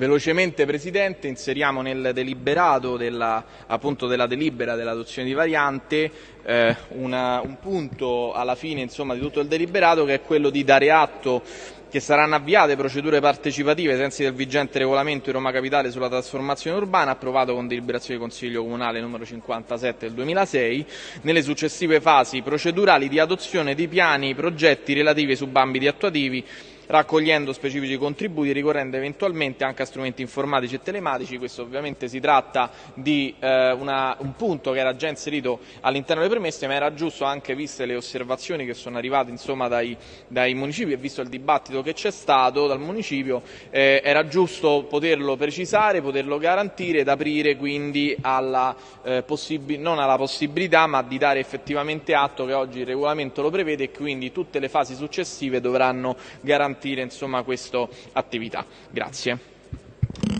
Velocemente Presidente, inseriamo nel deliberato della, appunto, della delibera dell'adozione di variante eh, una, un punto alla fine insomma, di tutto il deliberato che è quello di dare atto che saranno avviate procedure partecipative ai sensi del vigente regolamento di Roma Capitale sulla trasformazione urbana approvato con deliberazione del Consiglio Comunale numero 57 del 2006 nelle successive fasi procedurali di adozione di piani progetti relativi ai subambiti attuativi raccogliendo specifici contributi ricorrendo eventualmente anche a strumenti informatici e telematici. Questo ovviamente si tratta di eh, una, un punto che era già inserito all'interno delle premesse, ma era giusto anche viste le osservazioni che sono arrivate insomma, dai, dai municipi e visto il dibattito che c'è stato dal municipio, eh, era giusto poterlo precisare, poterlo garantire ed aprire quindi alla, eh, non alla possibilità ma di dare effettivamente atto che oggi il regolamento lo prevede e quindi tutte le fasi successive dovranno garantire insomma, questa attività. Grazie.